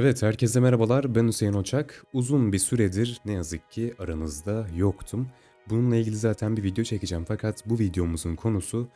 Evet, herkese merhabalar. Ben Hüseyin Oçak. Uzun bir süredir ne yazık ki aranızda yoktum. Bununla ilgili zaten bir video çekeceğim fakat bu videomuzun konusu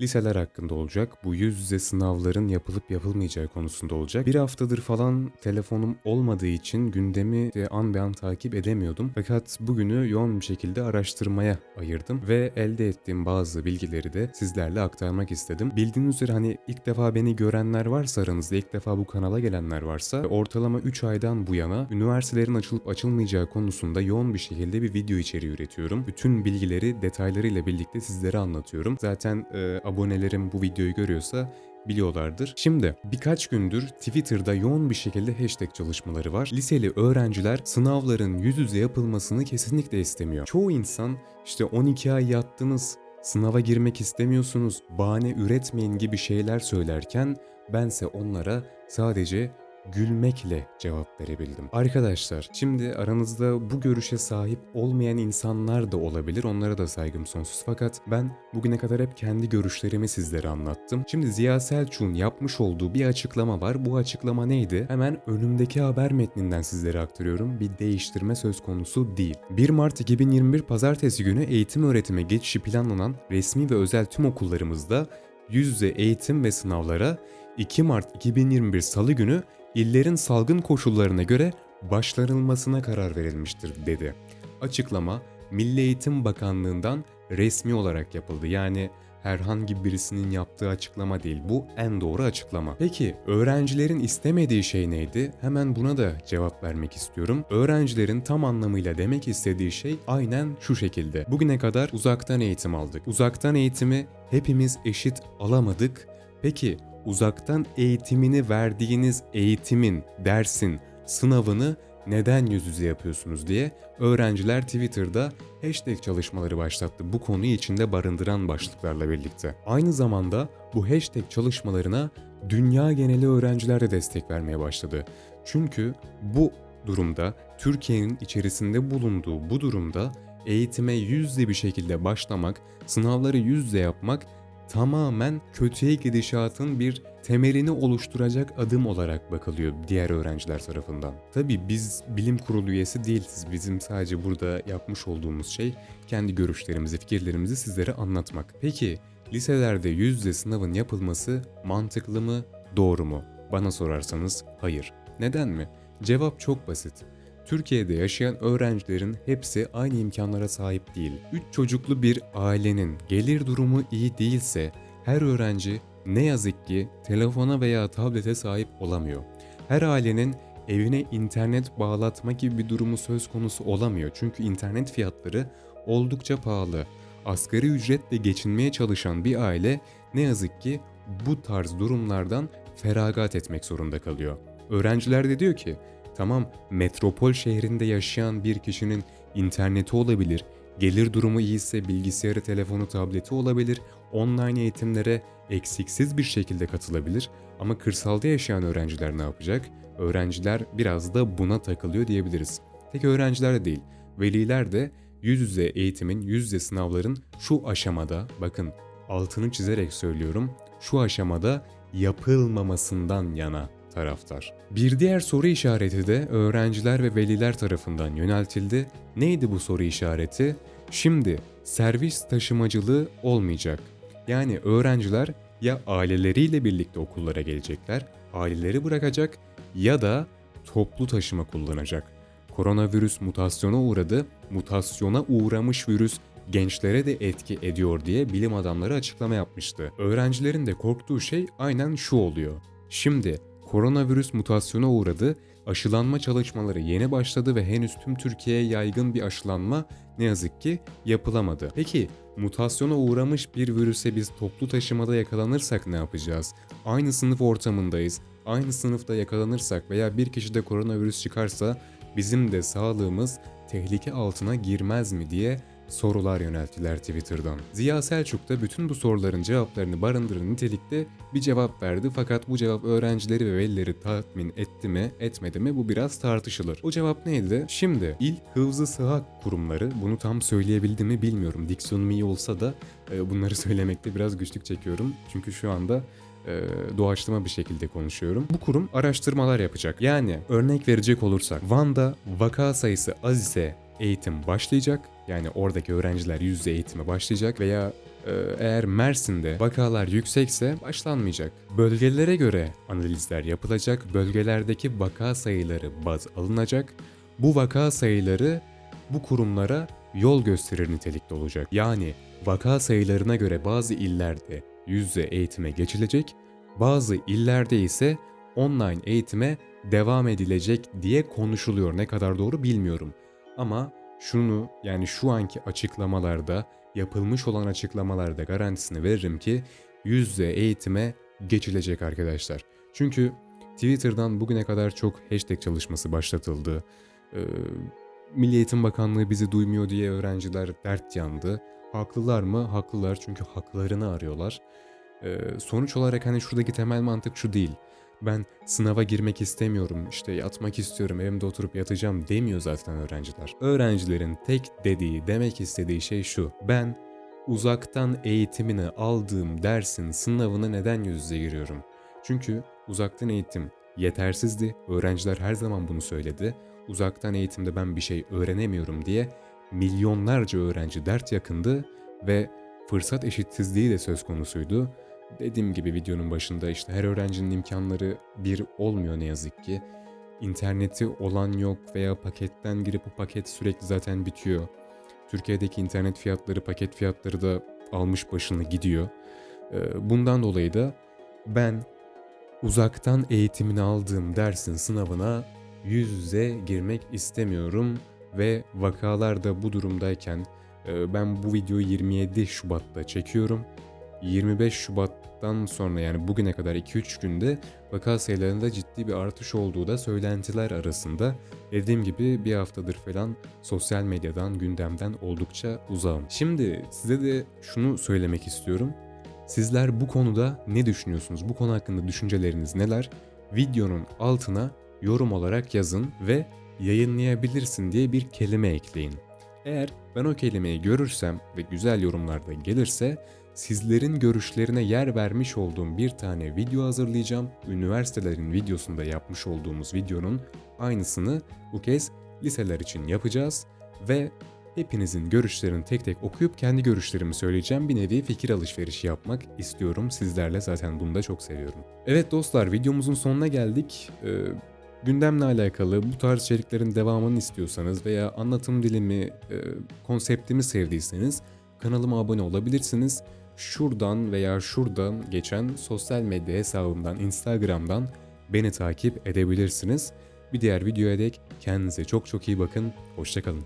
liseler hakkında olacak. Bu yüz yüze sınavların yapılıp yapılmayacağı konusunda olacak. Bir haftadır falan telefonum olmadığı için gündemi de an be an takip edemiyordum. Fakat bugünü yoğun bir şekilde araştırmaya ayırdım ve elde ettiğim bazı bilgileri de sizlerle aktarmak istedim. Bildiğiniz üzere hani ilk defa beni görenler varsa aranızda ilk defa bu kanala gelenler varsa ortalama 3 aydan bu yana üniversitelerin açılıp açılmayacağı konusunda yoğun bir şekilde bir video içeriği üretiyorum. Bütün bilgileri detaylarıyla birlikte sizlere anlatıyorum. Zaten e, abonelerim bu videoyu görüyorsa biliyorlardır. Şimdi birkaç gündür Twitter'da yoğun bir şekilde hashtag çalışmaları var. Liseli öğrenciler sınavların yüz yüze yapılmasını kesinlikle istemiyor. Çoğu insan işte 12 ay yattınız, sınava girmek istemiyorsunuz, bahane üretmeyin gibi şeyler söylerken bense onlara sadece gülmekle cevap verebildim. Arkadaşlar şimdi aranızda bu görüşe sahip olmayan insanlar da olabilir. Onlara da saygım sonsuz. Fakat ben bugüne kadar hep kendi görüşlerimi sizlere anlattım. Şimdi Ziya Selçuk'un yapmış olduğu bir açıklama var. Bu açıklama neydi? Hemen önümdeki haber metninden sizlere aktarıyorum. Bir değiştirme söz konusu değil. 1 Mart 2021 Pazartesi günü eğitim öğretime geçişi planlanan resmi ve özel tüm okullarımızda yüz yüze eğitim ve sınavlara 2 Mart 2021 Salı günü illerin salgın koşullarına göre başlanılmasına karar verilmiştir dedi. Açıklama Milli Eğitim Bakanlığı'ndan resmi olarak yapıldı. Yani herhangi birisinin yaptığı açıklama değil. Bu en doğru açıklama. Peki öğrencilerin istemediği şey neydi? Hemen buna da cevap vermek istiyorum. Öğrencilerin tam anlamıyla demek istediği şey aynen şu şekilde. Bugüne kadar uzaktan eğitim aldık. Uzaktan eğitimi hepimiz eşit alamadık. Peki uzaktan eğitimini verdiğiniz eğitimin, dersin, sınavını neden yüz yüze yapıyorsunuz diye öğrenciler Twitter'da hashtag çalışmaları başlattı bu konuyu içinde barındıran başlıklarla birlikte. Aynı zamanda bu hashtag çalışmalarına dünya geneli öğrenciler de destek vermeye başladı. Çünkü bu durumda Türkiye'nin içerisinde bulunduğu bu durumda eğitime yüzde bir şekilde başlamak, sınavları yüzde yapmak tamamen kötüye gidişatın bir temelini oluşturacak adım olarak bakılıyor diğer öğrenciler tarafından. Tabi biz bilim kurulu üyesi değiliz. Bizim sadece burada yapmış olduğumuz şey kendi görüşlerimizi, fikirlerimizi sizlere anlatmak. Peki liselerde yüz yüze sınavın yapılması mantıklı mı, doğru mu? Bana sorarsanız hayır. Neden mi? Cevap çok basit. Türkiye'de yaşayan öğrencilerin hepsi aynı imkanlara sahip değil. 3 çocuklu bir ailenin gelir durumu iyi değilse her öğrenci ne yazık ki telefona veya tablete sahip olamıyor. Her ailenin evine internet bağlatma gibi bir durumu söz konusu olamıyor. Çünkü internet fiyatları oldukça pahalı. Asgari ücretle geçinmeye çalışan bir aile ne yazık ki bu tarz durumlardan feragat etmek zorunda kalıyor. Öğrenciler de diyor ki Tamam metropol şehrinde yaşayan bir kişinin interneti olabilir, gelir durumu iyiyse bilgisayarı, telefonu, tableti olabilir, online eğitimlere eksiksiz bir şekilde katılabilir ama kırsalda yaşayan öğrenciler ne yapacak? Öğrenciler biraz da buna takılıyor diyebiliriz. Tek öğrenciler de değil, veliler de yüz yüze eğitimin, yüz yüze sınavların şu aşamada, bakın altını çizerek söylüyorum, şu aşamada yapılmamasından yana taraftar. Bir diğer soru işareti de öğrenciler ve veliler tarafından yöneltildi. Neydi bu soru işareti? Şimdi servis taşımacılığı olmayacak. Yani öğrenciler ya aileleriyle birlikte okullara gelecekler, aileleri bırakacak ya da toplu taşıma kullanacak. Koronavirüs mutasyona uğradı, mutasyona uğramış virüs gençlere de etki ediyor diye bilim adamları açıklama yapmıştı. Öğrencilerin de korktuğu şey aynen şu oluyor. Şimdi Koronavirüs mutasyona uğradı, aşılanma çalışmaları yeni başladı ve henüz tüm Türkiye'ye yaygın bir aşılanma ne yazık ki yapılamadı. Peki mutasyona uğramış bir virüse biz toplu taşımada yakalanırsak ne yapacağız? Aynı sınıf ortamındayız. Aynı sınıfta yakalanırsak veya bir kişide koronavirüs çıkarsa bizim de sağlığımız tehlike altına girmez mi diye sorular yönelttiler Twitter'dan. Ziya Selçuk da bütün bu soruların cevaplarını barındıran nitelikte bir cevap verdi fakat bu cevap öğrencileri ve velileri tatmin etti mi etmedi mi bu biraz tartışılır. O cevap neydi? Şimdi il hıfzı sıhhat kurumları bunu tam söyleyebildim mi bilmiyorum. Diksiyonum iyi olsa da e, bunları söylemekte biraz güçlük çekiyorum. Çünkü şu anda e, doğaçlama bir şekilde konuşuyorum. Bu kurum araştırmalar yapacak. Yani örnek verecek olursak Van'da vaka sayısı az ise eğitim başlayacak. Yani oradaki öğrenciler yüz yüze eğitime başlayacak veya e, eğer Mersin'de vakalar yüksekse başlanmayacak. Bölgelere göre analizler yapılacak. Bölgelerdeki vaka sayıları baz alınacak. Bu vaka sayıları bu kurumlara yol gösterir nitelikte olacak. Yani vaka sayılarına göre bazı illerde yüz yüze eğitime geçilecek, bazı illerde ise online eğitime devam edilecek diye konuşuluyor. Ne kadar doğru bilmiyorum. Ama şunu yani şu anki açıklamalarda yapılmış olan açıklamalarda garantisini veririm ki yüz yüze eğitime geçilecek arkadaşlar. Çünkü Twitter'dan bugüne kadar çok hashtag çalışması başlatıldı. Ee, Milli Eğitim Bakanlığı bizi duymuyor diye öğrenciler dert yandı. Haklılar mı? Haklılar çünkü haklarını arıyorlar. Ee, sonuç olarak hani şuradaki temel mantık şu değil. Ben sınava girmek istemiyorum, işte yatmak istiyorum, evimde oturup yatacağım demiyor zaten öğrenciler. Öğrencilerin tek dediği, demek istediği şey şu. Ben uzaktan eğitimini aldığım dersin sınavına neden yüz yüze giriyorum? Çünkü uzaktan eğitim yetersizdi. Öğrenciler her zaman bunu söyledi. Uzaktan eğitimde ben bir şey öğrenemiyorum diye milyonlarca öğrenci dert yakındı ve fırsat eşitsizliği de söz konusuydu. Dediğim gibi videonun başında işte her öğrencinin imkanları bir olmuyor ne yazık ki. İnterneti olan yok veya paketten girip bu paket sürekli zaten bitiyor. Türkiye'deki internet fiyatları, paket fiyatları da almış başını gidiyor. Ee, Bundan dolayı da ben uzaktan eğitimini aldığım dersin sınavına yüz yüze girmek istemiyorum ve vakalar da bu durumdayken e, ben bu videoyu 27 Şubat'ta çekiyorum. 25 Şubat'tan sonra yani bugüne kadar 2-3 günde vaka sayılarında ciddi bir artış olduğu da söylentiler arasında. Dediğim gibi bir haftadır falan sosyal medyadan, gündemden oldukça uzağım. Şimdi size de şunu söylemek istiyorum. Sizler bu konuda ne düşünüyorsunuz? Bu konu hakkında düşünceleriniz neler? Videonun altına yorum olarak yazın ve yayınlayabilirsin diye bir kelime ekleyin. Eğer ben o kelimeyi görürsem ve güzel yorumlarda gelirse sizlerin görüşlerine yer vermiş olduğum bir tane video hazırlayacağım. Üniversitelerin videosunda yapmış olduğumuz videonun aynısını bu kez liseler için yapacağız ve hepinizin görüşlerini tek tek okuyup kendi görüşlerimi söyleyeceğim. Bir nevi fikir alışverişi yapmak istiyorum. Sizlerle zaten bunu da çok seviyorum. Evet dostlar videomuzun sonuna geldik. Ee, gündemle alakalı bu tarz içeriklerin devamını istiyorsanız veya anlatım dilimi, e, konseptimi sevdiyseniz kanalıma abone olabilirsiniz. Şuradan veya şuradan geçen sosyal medya hesabımdan, Instagram'dan beni takip edebilirsiniz. Bir diğer videoya dek kendinize çok çok iyi bakın. Hoşçakalın.